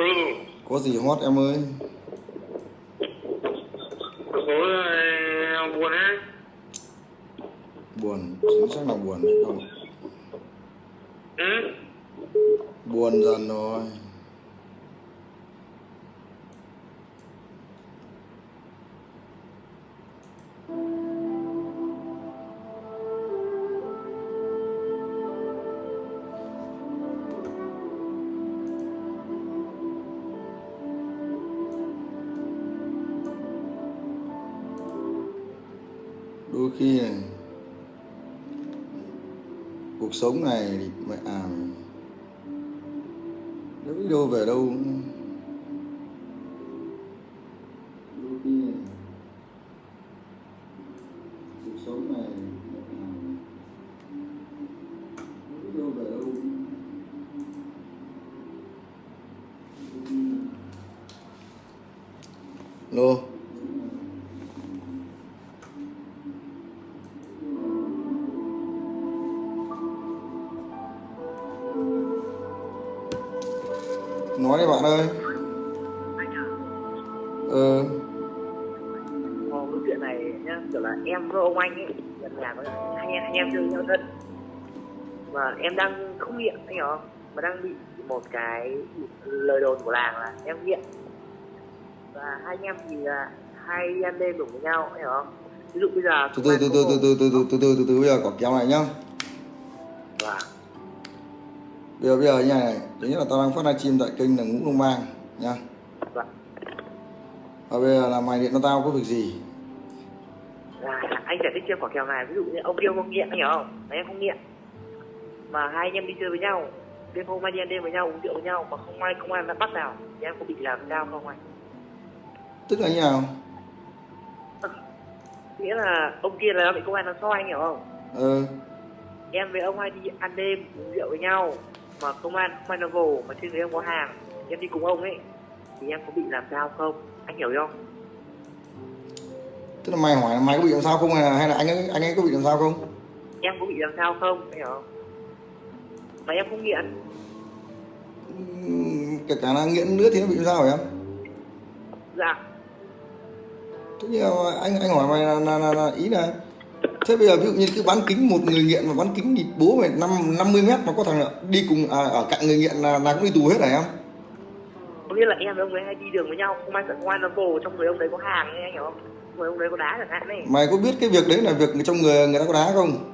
Ừ, Có gì hot em ơi? có ờ, buồn á. Buồn, chính xác là buồn đấy không? Ừ, Buồn dần rồi. Cuộc sống này thì mẹ à đâu về đâu có hai anh, anh em chơi với nhau thân Và em đang không nghiện, anh hiểu không? Mà đang bị một cái lời đồn của làng là em nghiện Và hai anh em thì là hay ăn đêm cùng với nhau, anh hiểu không? Ví dụ bây giờ từ từ từ từ từ từ từ từ từ từ từ từ bây giờ có kéo này nhá Và bây giờ bây giờ như này nhất là tao đang phát livestream tại kênh là ngũ đông bang nhá và bây giờ là mày điện cho tao có việc gì anh giải thích cho quả kèo này ví dụ như ông kia không nghiện anh hiểu không? Mà em không nghiện. Mà hai anh em đi chơi với nhau đêm hôm anh đi ăn đêm với nhau uống rượu với nhau mà không ai không ai đã bắt nào. Thì em có bị làm sao không anh? Tức là như nào? Nghĩa là ông kia là bị công an nó soi anh hiểu không? Ờ em với ông hay đi ăn đêm uống rượu với nhau mà công an không ai nó vồ mà trên người em có hàng. Em đi cùng ông ấy thì em có bị làm sao không? Anh hiểu không tức là mày hỏi mày có bị làm sao không hay là, hay là anh ấy anh ấy có bị làm sao không? Em có bị làm sao không? Anh hiểu không? Mà em không nghiện. Kể cả là nghiện nữa thì nó bị làm sao hả em? Dạ. Thế nhưng mà anh anh hỏi mày là, là, là, là ý là thế bây giờ ví dụ như cứ bán kính một người nghiện mà bán kính thì bố mày năm 50 mét mà có thằng đi cùng à, ở cạnh người nghiện là là cũng đi tù hết hả em? Có nghĩa là em với ông ấy hay đi đường với nhau không ai sợ công an nó vồ trong người ông đấy có hàng ấy anh hiểu không người ông đấy có đá chẳng hạn này mày có biết cái việc đấy là việc trong người người ta có đá không?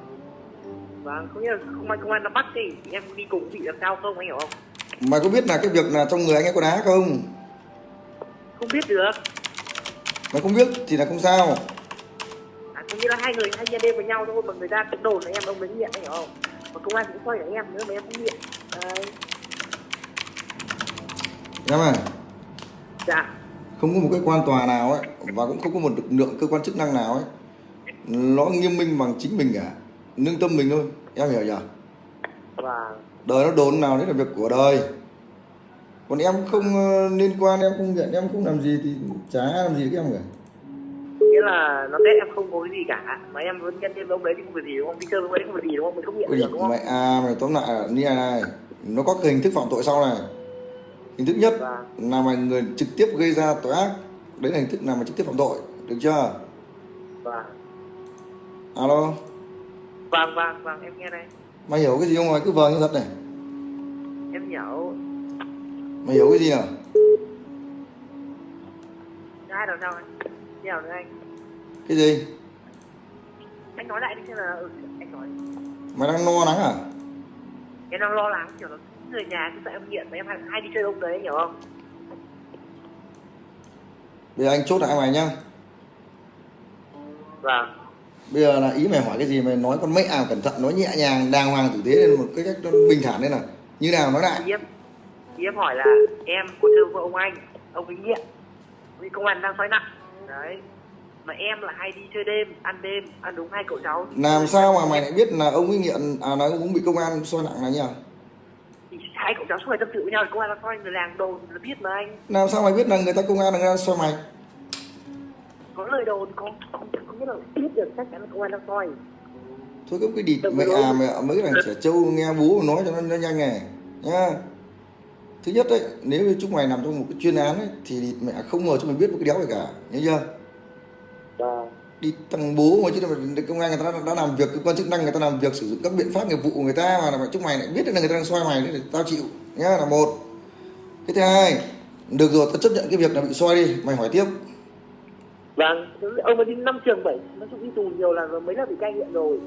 Vâng nghĩa là không ai công an nó bắt thì em đi cùng bị làm sao không anh hiểu không? Mày có biết là cái việc là trong người anh ấy có đá không? Không biết được. Mày không biết thì là không sao. À, có nghĩa là hai người hay đi đêm với nhau thôi mà người ta cũng đồn là em ông đấy nghiện anh hiểu không? Mà công an cũng soi là em nữa mà em không nghiện. Đấy. Em à? Dạ không có một cái quan tòa nào ấy và cũng không có một lực lượng cơ quan chức năng nào ấy nó nghiêm minh bằng chính mình cả. Nương tâm mình thôi em hiểu và đời nó đồn nào đấy là việc của đời. Còn em không ờ, liên quan em không nhận em không làm gì thì chả làm gì với em cả. Nghĩa là nó tết em không có cái gì cả. Mà em vẫn nhân thêm ông đấy thì không phải gì đúng không? Đi chơi với ông đấy không phải gì đúng không? Mình không Ôi, được đúng không? mẹ à mày tóm lại như này này nó có cái hình thức phạm tội sau này hình thức nhất Vâng. là mày người trực tiếp gây ra tội ác. Đấy là hình thức nào mà trực tiếp phạm tội được chưa? Và alo? Vâng vâng vâng em nghe đây. Mày hiểu cái gì không mày? Cứ vờ như thật này. Em hiểu. Mày hiểu cái gì nào ai đâu sao anh? Hiểu nữa anh. Cái gì? Anh nói lại đi xem là ừ, anh nói. Mày đang no nắng à? Em đang lo lắng kiểu là người nhà cứ sợ em nghiện mà em hay, hay đi chơi ông đấy hiểu không? Bây giờ anh chốt lại mày nhá. Vâng. Bây giờ là ý mày hỏi cái gì mày nói con mẹ à cẩn thận nói nhẹ nhàng đàng hoàng tử tế lên một cái cách bình thản lên nào như nào nói lại. Em em hỏi là em có chơi với ông anh ông ấy nghiện vì công an đang soi nặng. Đấy. Mà em là hay đi chơi đêm ăn đêm ăn đúng hai cậu cháu. Làm sao mà mày lại biết là ông ấy nghiện à ông cũng bị công an soi nặng là nhỉ hai cậu cháu suốt ngày tâm sự với nhau thì công an đang soi người làng đồn là biết mà anh? Làm sao mày biết là người ta công an là người ta soi mày? Có lời đồn có không biết là biết được chắc chắn là công an đang soi thôi cái cái địt mẹ à mẹ mấy cái thằng trẻ trâu nghe bố nói cho nó, nó nhanh này nhá. Thứ nhất đấy nếu như chúng mày nằm trong một cái chuyên án ấy, thì mẹ không ngờ chúng mày biết một cái đéo gì cả nhớ chưa đi thằng bố mà chứ công an người ta đã, đã làm việc cơ quan chức năng người ta làm việc sử dụng các biện pháp nghiệp vụ của người ta mà là chúng mày lại biết là người ta đang xoay mày đấy thì tao chịu nhá là một. Cái thứ hai được rồi tao chấp nhận cái việc là bị xoay đi mày hỏi tiếp. Vâng ông ấy đi năm trường bảy nó cũng đi tù nhiều lần mấy lần bị cai nghiện rồi.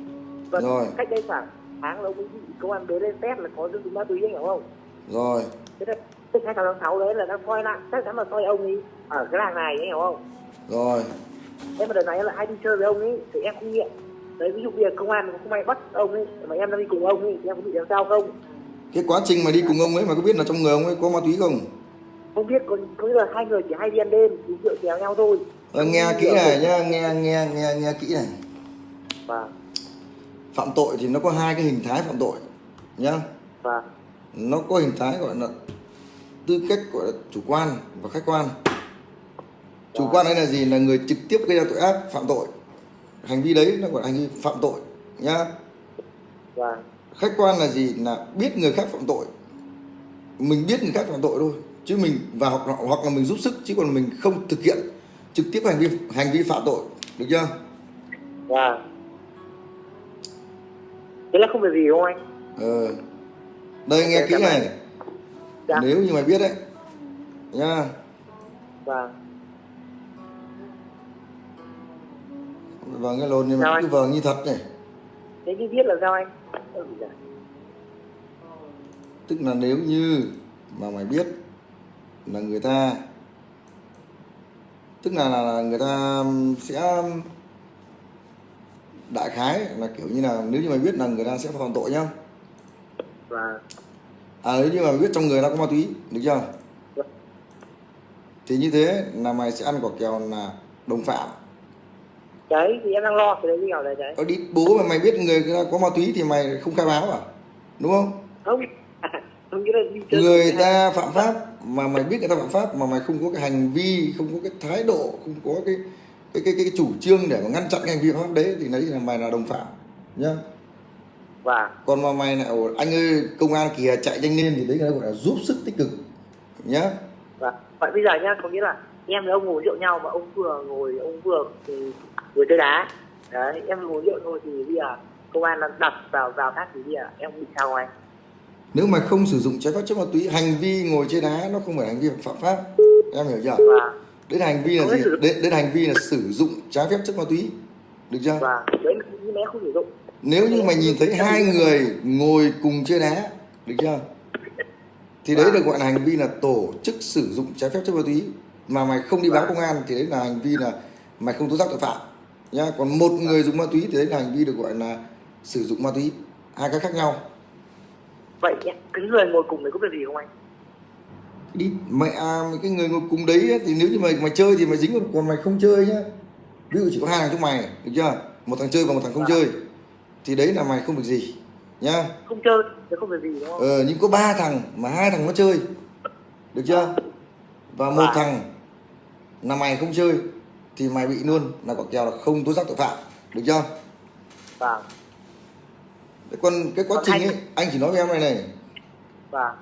Và Rồi. cách đây khoảng tháng ông ấy bị công an bế lên test là có dương tính ma túy anh hiểu không? Rồi. Thế là cái hai tháng sáu đấy là đang soi lại chắc chắn là soi ông ấy ở cái làng này anh hiểu không? Rồi em mà đợt này là ai đi chơi với ông ấy thì em không nghiện. Đấy ví dụ bây giờ công an không may bắt ông ấy mà em đang đi cùng ông ấy thì em có bị làm sao không? Cái quá trình mà đi cùng ông ấy mà có biết là trong người ông ấy có ma túy không? Không biết có có nghĩa là hai người chỉ hay đi ăn đêm thì rượu chèo nhau thôi. Ờ, nghe kỹ này nhá nghe nghe nghe nghe kỹ này. Và phạm tội thì nó có hai cái hình thái phạm tội nhá. Và nó có hình thái gọi là tư cách gọi là chủ quan và khách quan chủ quan đấy là gì là người trực tiếp gây ra tội ác phạm tội. Hành vi đấy nó gọi là hành vi phạm tội nhá. Và khách quan là gì? Là biết người khác phạm tội. Mình biết người khác phạm tội thôi chứ mình và hoặc, hoặc là mình giúp sức chứ còn mình không thực hiện trực tiếp hành vi hành vi phạm tội được chưa? Và thế là không việc gì không anh? Ờ. Đây nghe kỹ này. Dạ. nếu như mày biết đấy. Nha. Và vâng cái lồn nhưng Sao mà anh? cứ vâng như thật này. Thế như biết là sao anh? Dạ. tức là nếu như mà mày biết là người ta tức là, là, người ta sẽ đại khái là kiểu như là nếu như mày biết là người ta sẽ phạm tội nhá. Và à nếu như mà biết trong người ta có ma túy được chưa? Thì như thế là mày sẽ ăn quả kèo là đồng phạm đấy thì em đang lo cái đấy như nào đấy. Đấy đi bố mà mày biết người ta có ma túy thì mày không khai báo à? Đúng không? Không. Người ta phạm pháp mà mày biết người ta phạm pháp mà mày không có cái hành vi không có cái thái độ không có cái cái cái, cái chủ trương để mà ngăn chặn cái hành vi pháp đấy thì đấy là mày là đồng phạm nhá. Và còn mà mày lại "Ồ, anh ơi công an kìa chạy nhanh lên thì đấy là gọi là giúp sức tích cực nhá. Và vậy bây giờ nhá có nghĩa là em với ông ngồi rượu nhau mà ông vừa ngồi ông vừa vừa chơi đá. Đấy em ngồi rượu thôi thì bây giờ công an đặt vào vào khác thì bây giờ em bị sao anh? Nếu mà không sử dụng trái phép chất ma túy hành vi ngồi chơi đá nó không phải hành vi phạm pháp. Em hiểu chưa? Và đấy là hành vi là Không gì? đấy là hành vi là sử dụng trái phép chất ma túy. Được chưa? Và đấy nhưng mà em không sử dụng. Nếu như mày nhìn thấy hai người ngồi cùng chơi đá được chưa? Thì đấy được gọi là hành vi là tổ chức sử dụng trái phép chất ma túy. Mà mày không đi báo công an thì đấy là hành vi là mày không tố giác tội phạm nhá còn một người dùng ma túy thì đấy là hành vi được gọi là sử dụng ma túy. Hai cái khác nhau. Vậy cái người ngồi cùng đấy có việc gì không anh? Đi mẹ à, cái người ngồi cùng đấy ấy, thì nếu như mày mày chơi thì mày dính còn- mày không chơi nhá. Ví dụ chỉ có hai thằng trong mày được chưa? Một thằng chơi và một thằng không chơi. Thì đấy là mày không việc gì nhá. Không chơi thì không việc gì đúng không? Ờ nhưng có ba thằng mà hai thằng nó chơi được chưa? Và một Và- thằng là mày không chơi thì mày bị luôn. Là quả kèo là không tố giác tội phạm. Được chưa? Và Thế còn cái quá Còn trình anh- ấy anh chỉ nói với em này này. Và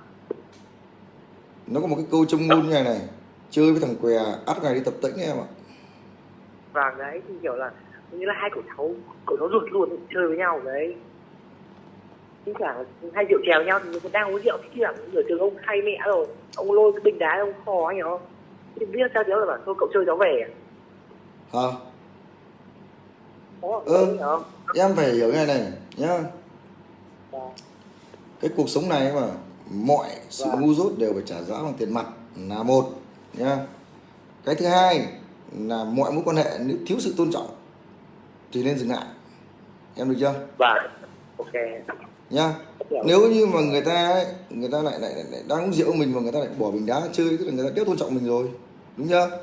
nó có một cái câu trong ngôn như này này. Chơi với thằng què ắt ngày đi tập tễnh em ạ. Và đấy thì kiểu là như là hai cậu cháu cậu cháu ruột luôn chơi với nhau đấy. Chứ chẳng hai rượu chèo nhau thì người đang uống rượu thì chẳng ở trường ông say mẹ rồi ông lôi cái bình đá ông khò anh hiểu không? Thì biết sao cháu là bảo thôi cậu chơi cháu về? Hả? Ừ. em phải hiểu cái này nhá. Và- cái cuộc sống này mà mọi sự Vâng. ngu dốt đều phải trả giá bằng tiền mặt là một nhá. Cái thứ hai là mọi mối quan hệ nếu thiếu sự tôn trọng thì nên dừng lại. Em được chưa? Và ok. Nhá. Nếu như mà người ta ấy, người ta lại, lại, lại, lại đang uống rượu mình mà người ta lại bỏ bình đá chơi tức là người ta đéo tôn trọng mình rồi đúng chưa.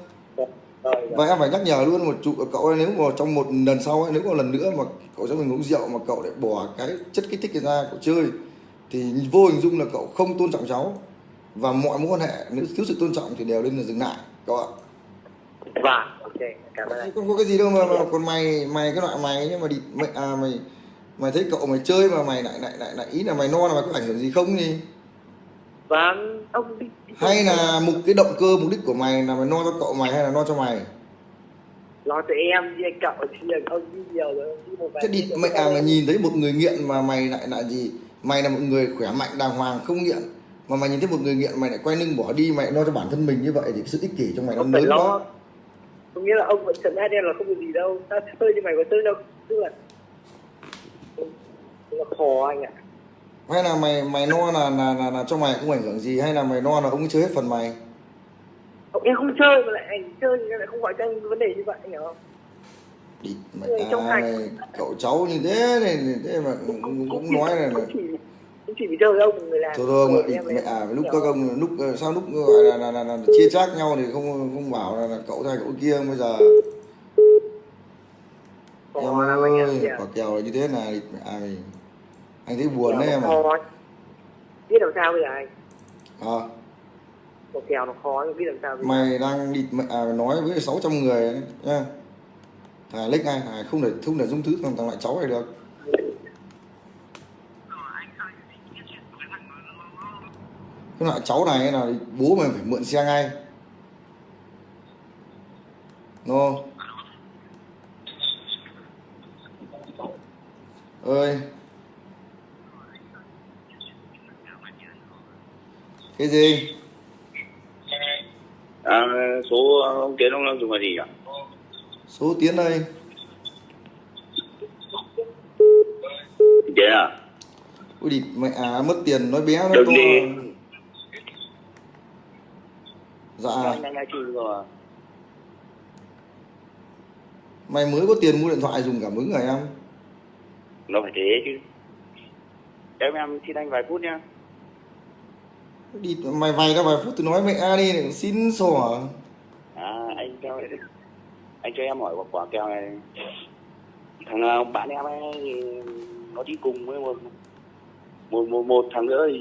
Và em phải nhắc nhở luôn một chủ cậu ấy nếu mà trong một lần sau ấy nếu có lần nữa mà cậu cho mình uống rượu mà cậu lại bỏ cái chất kích thích ra cậu chơi thì vô hình dung là cậu không tôn trọng cháu. Và mọi mối quan hệ nếu thiếu sự tôn trọng thì đều nên là dừng lại cậu ạ. Và ok cảm ơn không có cái gì đâu mà, mà còn mày mày cái loại mày nhưng mà đi mày à mày mày thấy cậu mày chơi mà mày lại lại lại lại ý là mày no là mày có ảnh hưởng gì không gì và vâng. Ông đi, đi hay là mục cái động cơ mục đích của mày là mày no cho cậu mày hay là no cho mày? Lo cho em với cậu thì ông đi nhiều rồi ông đi một vài thế đi mày à mày nhìn thấy một người nghiện mà mày lại là gì? Mày là một người khỏe mạnh đàng hoàng không nghiện. Mà mày nhìn thấy một người nghiện mày lại quay lưng bỏ đi mày lo cho bản thân mình như vậy thì sự ích kỷ trong mày nó lớn lo. quá. Có nghĩa là ông vẫn trấn áp em là không có gì đâu. Tao chơi như mày có chơi đâu. Tức là tức là khó anh ạ hay là mày mày no là là, là là cho mày không ảnh hưởng gì? Hay là mày no là ông ấy chơi hết phần mày? Em không chơi mà lại anh chơi thì lại không gọi cho anh vấn đề như vậy anh hiểu không? Đi mày sạch. mày, cậu cháu như thế này thế mà cũng, cũng, cũng nói là, là không chỉ không vì chơi ông người làm thôi thôi mà mẹ à lúc các không? ông lúc ờ, sao lúc gọi là là, là, là, chia chác nhau thì không không bảo là, là cậu này cậu kia bây giờ. Em ơi quả kèo là như thế này mẹ à, mày- anh thấy buồn đấy em à? biết làm sao bây giờ anh? À, một kèo nó khó biết làm sao bây giờ? Mày đang đi à, nói với 600 người ấy, nha thằng lích ngay thằng không để không để dung thứ thằng thằng lại cháu này được. Cái loại cháu này là bố mày phải mượn xe ngay. No ơi cái gì À, số ông Tiến ông dùng là gì ạ? số tiến đây Tiến à? ui địt mẹ à mất tiền nói bé nó Đừng to đi. dạ rồi. mày mới có tiền mua điện thoại dùng cảm ứng rồi em Nó phải thế chứ. Em em xin anh vài phút nha. Đi mày vay ra vài phút tôi nói mẹ đi xin sổ à? Anh cho anh cho em hỏi quả, quả kèo này. Thằng bạn em ấy nó đi cùng với một một một, một thằng nữa thì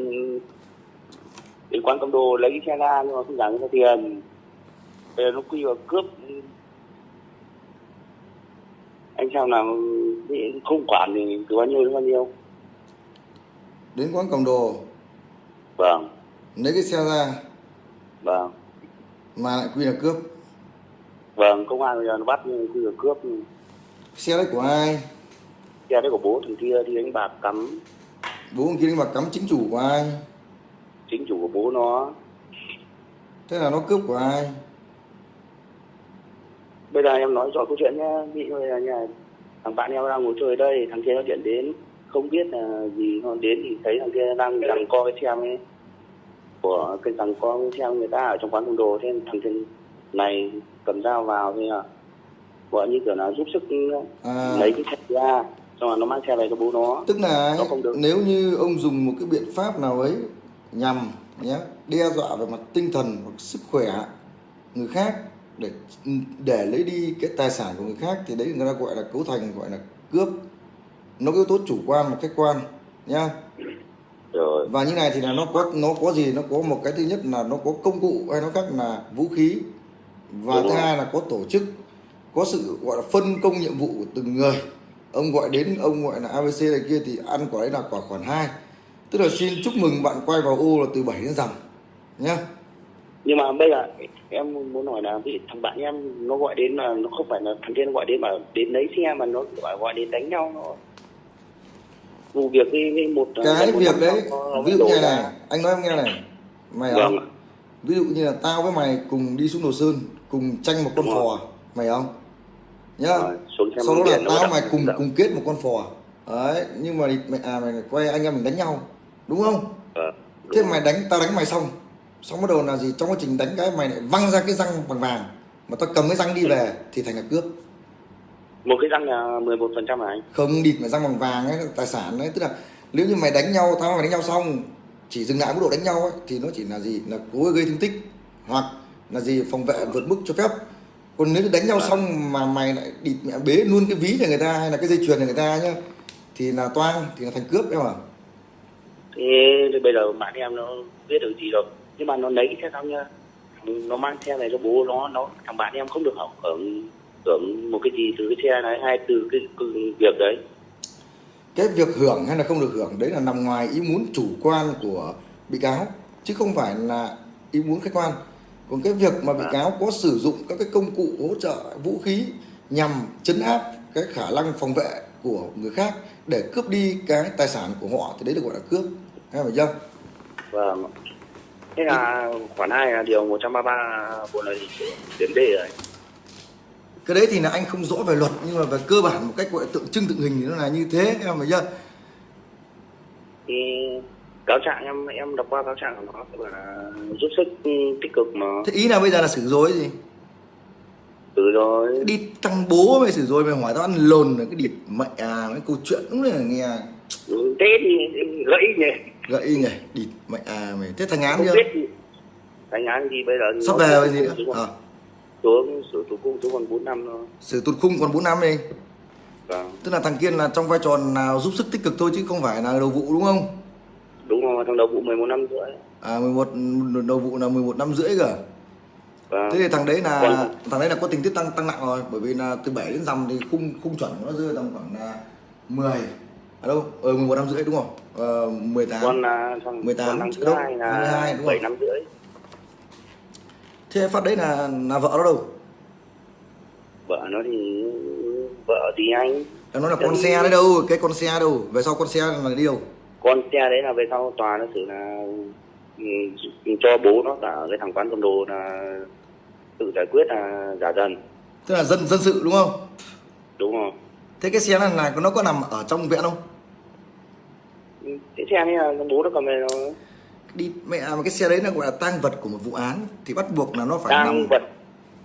đến quán cầm đồ lấy cái xe ra nhưng mà không người ta tiền. Bây giờ nó quy vào cướp anh xem nào không quản thì từ bao nhiêu bao nhiêu đến quán cầm đồ vâng lấy cái xe ra. Vâng. Mà lại quy là cướp. Vâng công an bây giờ nó bắt quy là cướp. Xe đấy của ai? Xe đấy của bố thằng kia đi đánh bạc cắm. Bố ông kia đánh bạc cắm chính chủ của ai? Chính chủ của bố nó. Thế là nó cướp của ai? Bây giờ em nói rõ câu chuyện nhá ví dụ là nhà thằng bạn em đang ngồi chơi đây thằng kia nó điện đến. Không biết là gì nó đến thì thấy thằng kia đang rằng co cái xe ấy của cái rằng co cái xe người ta ở trong quán cầm đồ. Thế thằng kia này cầm dao vào thế là gọi như kiểu là giúp sức à. lấy cái xe ra xong rồi nó mang xe về cho bố nó. Tức là Nó không được. nếu như ông dùng một cái biện pháp nào ấy nhằm nhé đe dọa về mặt tinh thần hoặc sức khỏe người khác để để lấy đi cái tài sản của người khác thì đấy người ta gọi là cấu thành gọi là cướp. Nó có yếu tố chủ quan và khách quan nhá rồi. Và như này thì là nó có nó có gì? Nó có một cái thứ nhất là nó có công cụ hay nó khác là vũ khí. Và Đúng thứ rồi. hai là có tổ chức có sự gọi là phân công nhiệm vụ của từng người. Ông gọi đến ông gọi là abc này kia thì ăn quả đấy là quả khoản hai. Tức là xin chúc mừng bạn quay vào ô là từ 7 đến rằm nhá. Nhưng mà bây giờ em muốn hỏi là ví thằng bạn em nó gọi đến là nó không phải là thằng kia nó gọi đến mà đến lấy xe mà nó gọi gọi đến đánh nhau nó vụ việc với, một cái việc đấy nó ví dụ như này. anh nói em nghe này. Mày vâng không ví dụ như là tao với mày cùng đi xuống đồ sơn cùng tranh một con Đúng rồi. phò mày không? Nhá. Sau đó là tao mày cùng cùng kết một con phò đấy nhưng mà mày à mày quay anh em mình đánh nhau đúng không? Đúng thế rồi. mày đánh tao đánh mày xong. Xong bắt đầu là gì? Trong quá trình đánh cái mày lại văng ra cái răng bằng vàng. Mà tao cầm cái răng đi về thì thành là cướp một cái răng là 11 phần trăm anh? Không địt mà răng bằng vàng ấy tài sản đấy tức là nếu như mày đánh nhau tao mày đánh nhau xong chỉ dừng lại mức độ đánh nhau ấy thì nó chỉ là gì? Là cố gây thương tích hoặc là gì? Phòng vệ vượt mức cho phép. Còn nếu như đánh nhau xong mà mày lại địt mẹ bế luôn cái ví cho người ta hay là cái dây chuyền cho người ta nhá thì là toang thì là thành cướp em à thế thì bây giờ bạn em nó biết được gì rồi. Nhưng mà nó lấy cái xe xong nhá. Nó mang xe về cho bố nó nó thằng bạn em không được hưởng hưởng hưởng một cái gì từ cái xe này hay từ cái, việc đấy. Cái việc hưởng hay là không được hưởng đấy là nằm ngoài ý muốn chủ quan của bị cáo chứ không phải là ý muốn khách quan. Còn cái việc mà bị cáo có sử dụng các cái công cụ hỗ trợ vũ khí nhằm chấn áp cái khả năng phòng vệ của người khác để cướp đi cái tài sản của họ thì đấy được gọi là cướp. Hay phải chưa? Vâng. Thế là khoản hai là điều 133 bộ luật hình sự điểm D rồi cái đấy thì là anh không rõ về luật nhưng mà về cơ bản một cách gọi tượng trưng tượng hình thì nó là như thế em phải chưa thì cáo trạng em em đọc qua cáo trạng của nó là giúp sức ừ, tích cực mà. Thế ý là bây giờ là xử dối gì? Từ rồi đi thằng bố mày xử rồi mày hỏi tao ăn lồn là cái địt mẹ à cái câu chuyện đúng là nghe. Ừ, thế thì gãy nhỉ. Gậy nhỉ địt mẹ à mày. Thế thằng án không chưa? biết. Thành án gì bây giờ sắp về gì nữa? à, xuống sửa tù cung xuống còn 4 năm thôi. Xử tụt khung còn 4 năm đi. Vâng. Tức là thằng kiên là trong vai trò nào giúp sức tích cực thôi chứ không phải là đầu vụ đúng không? Đúng rồi thằng đầu vụ 11 năm rưỡi. À 11 đầu vụ là 11 năm rưỡi cơ. Vâng. Thế thì thằng đấy là Còn- thằng đấy là có tình tiết tăng tăng nặng rồi bởi vì là từ 7 đến dằm thì khung khung chuẩn của nó rơi tầm khoảng là 10 à đâu? Ờ 11 năm rưỡi đúng không? Ờ, 18 con là thằng 18 con năm thứ hai là 22 đúng 7 không? năm rưỡi thế phát đấy là là vợ nó đâu? Vợ nó thì vợ thì anh. Nó là con xe đấy đâu cái con xe đâu về sau con xe là đi đâu? Con xe đấy là về sau tòa nó xử là ừ, cho bố nó cả cái thằng quán cầm đồ là tự giải quyết là giả dần. Tức là dân dân sự đúng không? Đúng không thế cái xe này là nó có nằm ở trong viện không? Ừ, cái xe này là bố nó cầm về nó đi mẹ mà cái xe đấy là gọi là tang vật của một vụ án thì bắt buộc là nó phải nằm tăng vật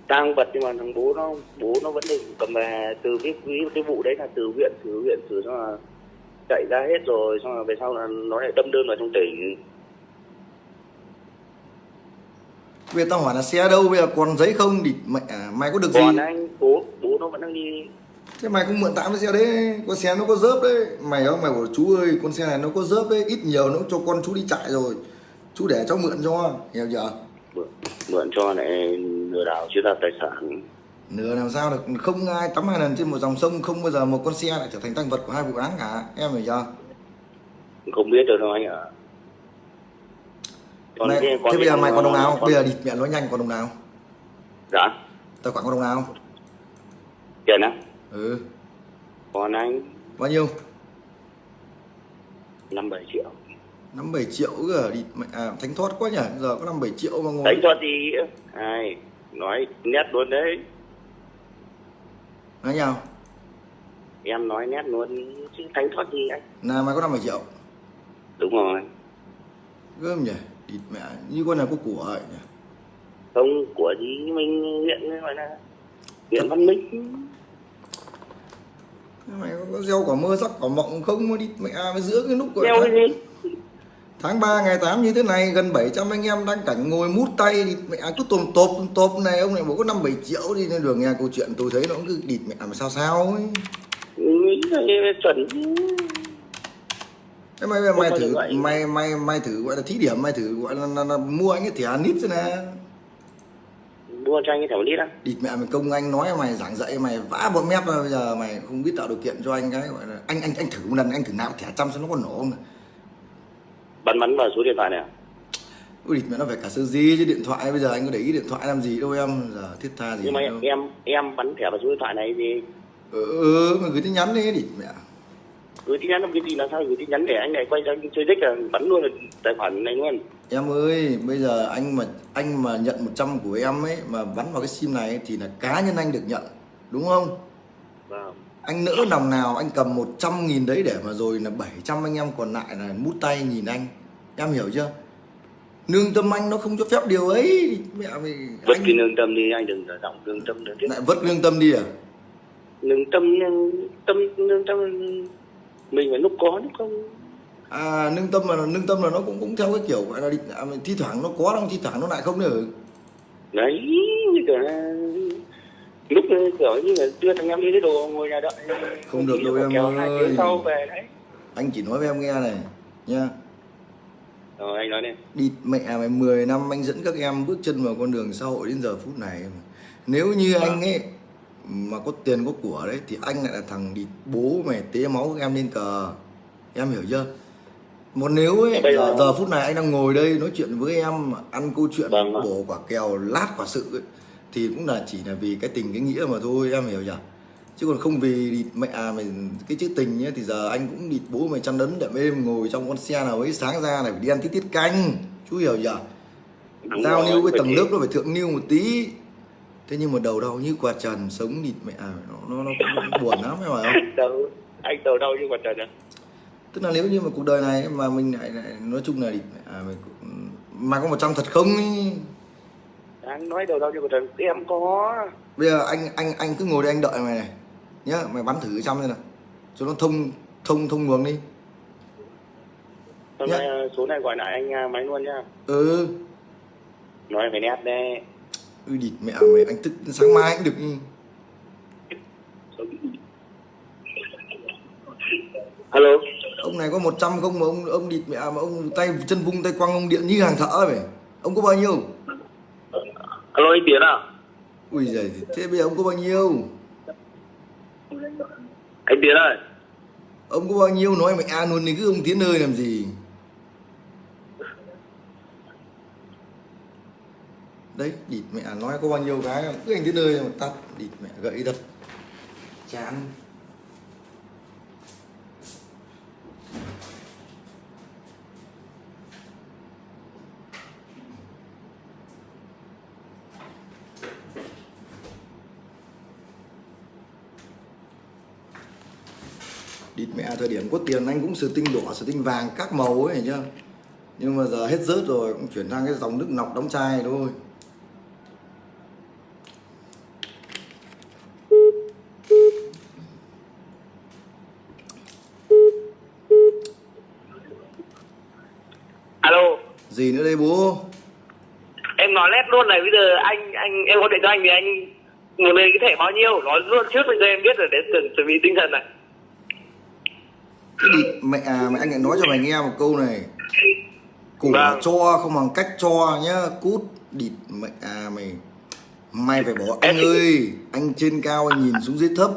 tăng vật nhưng mà thằng bố nó bố nó vẫn được cầm về từ cái cái, cái vụ đấy là từ huyện từ huyện từ xong là chạy ra hết rồi xong rồi về sau là nó lại đâm đơn vào trong tỉnh. Bây giờ tao hỏi là xe đâu bây giờ còn giấy không? Thì mẹ à, mày có được gì? còn anh bố bố nó vẫn đang đi. Thế mày không mượn tạm cái xe đấy con xe nó có dớp đấy. Mày không mày bảo chú ơi con xe này nó có dớp đấy ít nhiều nó cho con chú đi chạy rồi chú để cháu mượn cho hiểu chưa? Mượn, mượn cho lại lừa đảo chiếm đoạt tài sản. Nửa làm sao được? Không ai tắm hai lần trên một dòng sông không bao giờ một con xe lại trở thành tăng vật của hai vụ án cả em hiểu chưa? Không biết được đâu anh ạ Còn cái- thế bây giờ mày còn đồng nào? con- bây giờ địt mẹ nói nhanh còn đồng nào? Dạ. Tài khoản còn đồng nào? Tiền á? Ừ. Còn anh. Bao nhiêu? Năm bảy triệu năm bảy triệu cơ đi mẹ à, thánh thoát quá nhỉ? Giờ có năm bảy triệu mà ngồi. Đánh cho gì ai nói nét luôn đấy. Nói nhau. Em nói nét luôn chứ thánh thoát gì anh. Là mày có năm bảy triệu. Đúng rồi. Gớm nhỉ? Địt mẹ như con này có của ấy nhỉ? Không của gì mình nghiện gọi là. Nghiện văn minh. Mày có, gieo quả mơ sắc quả mộng không? Mà đi mẹ à, mày giữa cái lúc đeo tháng, cái gì tháng 3 ngày 8 như thế này gần 700 anh em đang cảnh ngồi mút tay thì mẹ à, cứ tồm tộp tồm tộp này ông này bảo có năm bảy triệu đi. Nên đường nghe câu chuyện tôi thấy nó cũng cứ địt mẹ mà sao sao ấy. Là chuẩn. Thế mày mày, mày thử mày mày mày thử gọi là thí điểm mày thử gọi là, là, là mua anh cái thẻ nít xem nè. Mua cho anh cái thẻ lít á. Địt mẹ mình công anh nói mày giảng dạy mày vã bọn mép bây giờ mày không biết tạo điều kiện cho anh cái gọi là anh anh anh thử một lần anh thử nạp thẻ trăm xem nó có nổ không bắn bắn vào số điện thoại này à? Ui mẹ nó phải cả sơ di chứ điện thoại bây giờ anh có để ý điện thoại làm gì đâu em giờ thiết tha gì nhưng mà đâu. em em bắn thẻ vào số điện thoại này thì ừ, ừ mày gửi tin nhắn đi địt mẹ gửi tin nhắn làm cái gì làm sao gửi tin nhắn để anh này quay ra chơi dích là bắn luôn là tài khoản này luôn em ơi bây giờ anh mà anh mà nhận 100 của em ấy mà bắn vào cái sim này thì là cá nhân anh được nhận đúng không vâng anh nỡ lòng nào anh cầm 100 nghìn đấy để mà rồi là 700 anh em còn lại là mút tay nhìn anh. Em hiểu chưa? Nương tâm anh nó không cho phép điều ấy. Mẹ mày vứt anh cái lương tâm đi anh đừng giọng lương tâm nữa lại vứt lương tâm đi à? Lương tâm tâm lương tâm mình phải lúc có lúc không. À nương tâm là nương tâm là nó cũng cũng theo cái kiểu gọi là à, thi thoảng nó có đâu thi thoảng nó lại không nữa. Đấy như kiểu là lúc kiểu như là đưa thằng em đi lấy đồ ngồi nhà đợi. Không được đâu em ơi. sau về đấy. Anh chỉ nói với em nghe này nha rồi anh nói đi. Đi mẹ mày 10 năm anh dẫn các em bước chân vào con đường xã hội đến giờ phút này. Nếu như anh ấy mà có tiền có của đấy thì anh lại là thằng đi bố mày tế máu các em lên cờ em hiểu chưa? Một nếu ấy Bây giờ, giờ- giờ phút này anh đang ngồi đây nói chuyện với em ăn câu chuyện Vâng bổ quả kèo lát quả sự ấy, thì cũng là chỉ là vì cái tình cái nghĩa mà thôi em hiểu nhỉ? Chứ còn không vì địt mẹ à mày cái chữ tình nhé thì giờ anh cũng địt bố mày chăn đấn đệm êm ngồi trong con xe nào ấy sáng ra này phải đi ăn tí tiết canh. Chú hiểu nhỉ? Đúng giao lưu với tầng lớp nó phải thượng lưu một tí. Thế nhưng mà đầu đau như quạt trần sống địt mẹ à nó nó, nó cũng buồn lắm phải không? Đâu anh đầu đâu như quả trời à? Tức là nếu như mà cuộc đời này mà mình lại, lại nói chung là địt mẹ à, mình mà có một trăm thật không ý. Anh nói đầu đâu như quả trời em có. Bây giờ anh anh anh cứ ngồi đây anh đợi mày này. Nhá mày bắn thử trăm xem nào. Cho nó thông thông thông luồng đi. Hôm nay ờ, số này gọi lại anh à, máy luôn nhá. Ừ. Nói phải nét đây. Ui địt mẹ mày anh thức sáng mai cũng được. Alo ông này có 100 không mà ông ông địt mẹ mà ông tay chân vung tay quăng ông điện như hàng thợ vậy ông có bao nhiêu alo anh tiến à? Ui giời thế bây giờ ông có bao nhiêu? Anh tiến ơi. Ông có bao nhiêu nói mẹ à luôn thì cứ ông tiến ơi làm gì? Đấy địt mẹ nói có bao nhiêu cái cứ anh tiến ơi mà tắt địt mẹ gậy thật chán mẹ thời điểm có tiền anh cũng sử tinh đỏ sử tinh vàng các màu ấy chưa nhưng mà giờ hết rớt rồi cũng chuyển sang cái dòng nước nọc đóng chai thôi. Alo. Gì nữa đây bố? Em nói lét luôn này bây giờ anh anh em gọi điện cho anh thì anh muốn lên cái thẻ bao nhiêu? Nói luôn trước bây giờ em biết rồi để chuẩn chuẩn bị tinh thần này cái địt mẹ à mẹ anh lại nói cho mày nghe một câu này. Của Vâng. cho không bằng cách cho nhá. Cút địt mẹ à mày. Mày phải bỏ anh ơi. Anh trên cao anh nhìn xuống dưới thấp.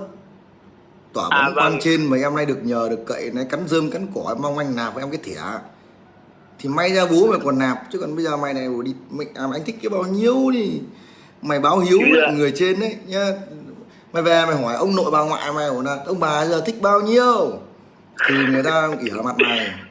Tỏa À, bóng quan vâng. trên mấy em nay được nhờ được cậy này cắn rơm cắn cỏ mong anh nạp với em cái thẻ. Thì may ra bố mày còn nạp chứ còn bây giờ mày này đi mày, à, mày anh thích cái bao nhiêu đi. Mày báo hiếu với người trên đấy nhá. Mày về mày hỏi ông nội bà ngoại mày bảo là ông bà giờ thích bao nhiêu thì người ta ỉa mặt mày.